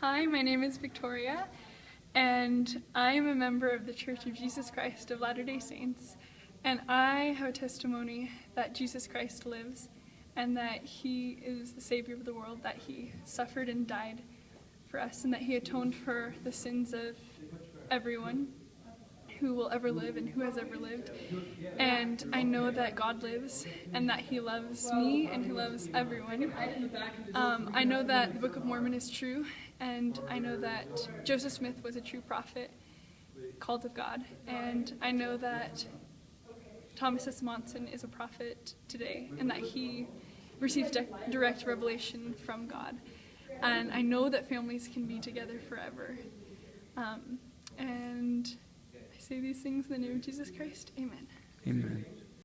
Hi, my name is Victoria, and I am a member of the Church of Jesus Christ of Latter day Saints. And I have a testimony that Jesus Christ lives and that He is the Savior of the world, that He suffered and died for us, and that He atoned for the sins of everyone who will ever live and who has ever lived. And I know that God lives and that He loves me and He loves everyone. Um, I know that the Book of Mormon is true, and I know that Joseph Smith was a true prophet called of God. And I know that Thomas S. Monson is a prophet today and that he receives direct revelation from God. And I know that families can be together forever. Um, and say these things in the name of Jesus Christ. Amen. Amen.